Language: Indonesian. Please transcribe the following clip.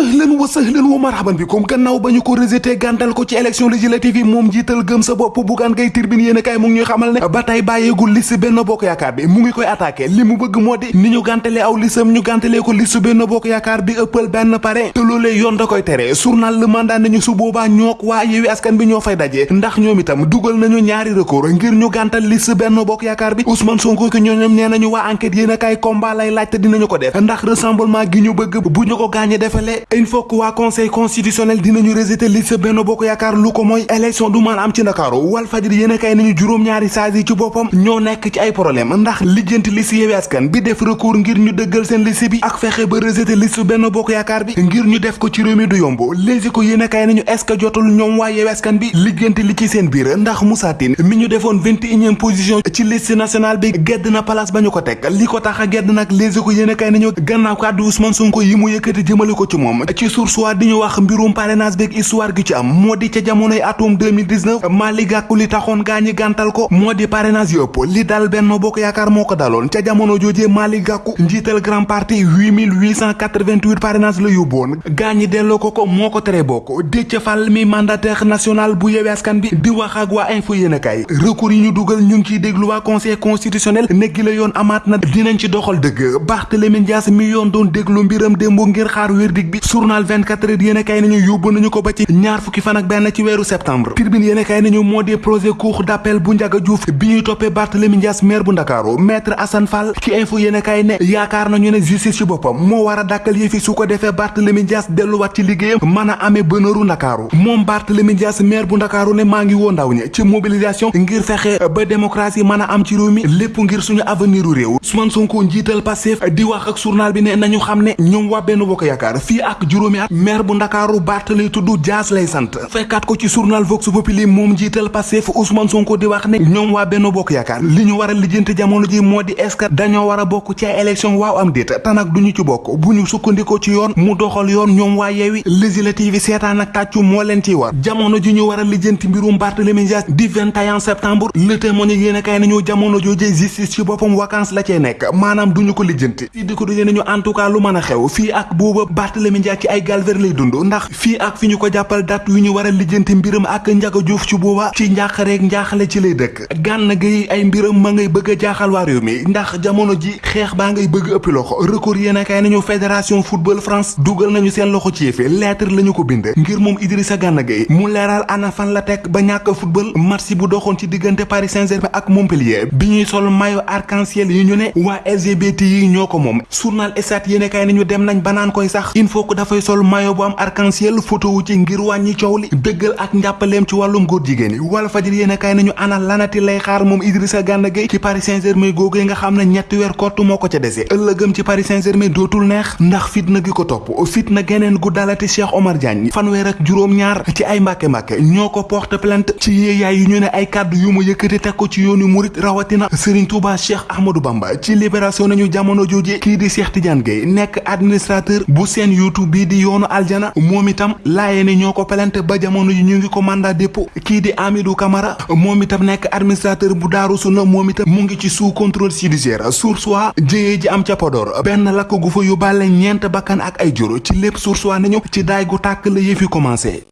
ahlan wa sahlan wa marhaban bi comme gannaaw ba ñu ko rejeté gàntal ko ci élection législative yi moom gëm sa bopp bugaan ngay tirbine yéen a kaay mu ngi ñuy xamal ne ba tey bàyyeegul liste benn bokk yaakaar bi. Mu ngi koy attaqué. Li mu bëgg moo di ni ñu gàntalee aw listam ñu gàntalee ko liste benn bokk yaakaar bi ëppal benn pare. Te loolee yoon da koy tere. Journal Le Mandat nañu su boobaa ñook waa Yewwi Askan bi ñoo fay daje. Ndax ñoom itam dugal nañu ñaari recours ngir ñu gàntal liste benn bokk yaakaar bi. Ousmane Sonko ki ñooñom nee nañu enquête yéen a kaay combat lay laaj dinañu ko def. Ndax rassemblement gi ñu bëgg bu ñu ko gaañe defalee il faut que waa conseil constitutionnel dinañu rejeté liste benn bokk yaakaar lu ko mooy élection du mën am ci ndakaaru wal fajri yéen a kay nañu juróom-ñaari sages yi ci boppam ñoo nekk ci ay problème ndax lijjanti liste Yewwi Askan bi def recours ngir ñu dëggal seen liste bi ak fexe ba rejeté liste benn bokk yaakaar bi ngir ñu def ko ci réew mi du yomb léegi ko yéen a kay nañu est-ce que jotul ñoom waa Yewwi Askan bi lijjanti li ci seen biir ndax Moussa Tine mi ñu et unième position ci liste nationale bi gedd na place ba ñu ko teg li ko tax a gedd léegi ko yéen a kay nañu gannaaw kàddu Ousmane Sonko yi mu yëkkati jëmale ko ci moom ci source di ñu wax mbirum parrainage beeg histoire gi ci am moo di ca jamonoy atum 2019 Malick Gakou li taxoon gaa ñi gàntal ko moo di parrainage yëpp li dal Benno Bokk Yaakaar moo ko daloon ca jamono joojee Malick Gakou njiital grand parti 8888 parrainage la yóbboon gaa ñi delloo ko ko moo ko tere bokk Déthié Fall mi mandataire national bu Yewwi Askan bi di wax ak waa info yéenekaay recours yi ñu dugal ñu ngi ciy déglu waa conseil constitutionnel neggi la yoon amaat na dinañ ci doxal Barthélémy Dias mi yoon doon déglu mbiram démb ngir xaar bi journal 24 heures yéen a kay nañu yóbbu nañu ko ba ci ñaar fukki fan ak benn ci weeru septembre. Tribune yéen a kay nañu moo di projet cour d'appel bu Ndiaga Diouf bi ñuy toppee Barthélémy Dias maire bu Ndakaaru maître Assane Fall ci info yéen a kay ne yaakaar nañu ne justice ci boppam moo war a dàkkal yëfi su ko defee Barthélémy Dias delluwaat ci liggéeyam mën a amee bënëru Ndakaaru. Moom Barthélémy Dias maire bu Ndakaaru ne maa ngi woo ndaw ñi ci mobilisation ngir fexe ba démocratie mën a am ci réew mi lépp ngir suñu avenir u réew. Ousmane Sonko njiital Pastef di wax ak journal bi ne nañu xam ne ñoom waa Benno Bokk Yaakaar fii ak juróomi at maire bu ndakaaru Bart lay tudd Dias lay sant. fekkaat ko ci journal Vox Populi moom jiital Pastef Ousmane Sonko di wax ne ñoom waa Benno Bokk Yaakaar li ñu war a jamono ji moo di est-ce que dañoo war a bokk ci ay élection waaw am déet te nag duñu ci bokk bu ñu sukkandikoo ci yoon mu doxal yoon ñoom waa Yewwi législative yi ak tàccu moo leen ciy war jamono ji ñu war a lijjanti mbirum Barthélémy Dias di 21 septembre le témoin yéen a kay nañu jamono joojee justice ci boppam vacances la cee nekk maanaam duñu ko lijjanti fii di ko nañu en tout cas lu mën a xew fii ak booba Barthélémy Dias ci ay galver lay dund ndax fii ak fi ñu ko jàppal date yu ñu war a lijjanti mbiram ak Ndiaga Diouf ci booba ci njàqareeg njaaxale ci lay dëkk. Gànn gay ay mbiram ma ngay bëgg jaaxal waa réew mi ndax jamono ji xeex baa ngay bëgg ëppi loxo. Record yéen a kay nañu fédération football France dugal nañu seen loxo ci yëfe lettre la ñu ko bind ngir moom Idrissa Gana Gueye mu leeral ana fan la teg ba football match bu doxoon ci diggante Paris Saint-Germain ak Montpellier. Bi ñuy sol maillot arc-en-ciel yi ñu ne waa LGBT yi ñoo ko moom. Journal Stades yéen a kay nañu dem nañ banaan koy sax il faut que dafay sol maillot bu am arc-en-ciel photo wu ci ngir wàññi coow li dëggal ak njàppaleem ci wàllum góor jigéen wala fajir yéen a kaay nañu ana lanati lay xaar moom Idrissa Gana Gueye ci Paris Saint-Germain googee nga xam ne ñetti weer kott moo ko ca dese. Ëllëgëm ci Paris Saint-Germain dootul neex ndax fitna gi ko fitna geneen gu dalati Cheikh Omar Diagne fanweer ak juróom-ñaar ci ay mbàkke-mbàkke ñoo ko porte plainte ci yéeyaay yu ñu ne ay kàddu yu mu yëkkati teg ko ci yoonu murit rawatina Serigne Touba Cheikh Ahmadou Bamba. Ci libération nañu jamono jooje kii di Cheikh Tidiane Gueye nekk administrateur bu seen YouTube bii di yoonu aljana moom itam laayee ni ñoo ko plainte ba jamono ñu ngi ko mandat dépôt. Kii di Amidou Camara moom itam nekk administrateur bu Daaru Sunna moom itam mu ngi ci sous contrôle judiciaire. Source wa jëyee ji am ca Podor. Benn lakk gu fa yóbbaale ñeent bakkan ak ay jur. Ci lépp source wa nañu ci daay gu yëfi commencé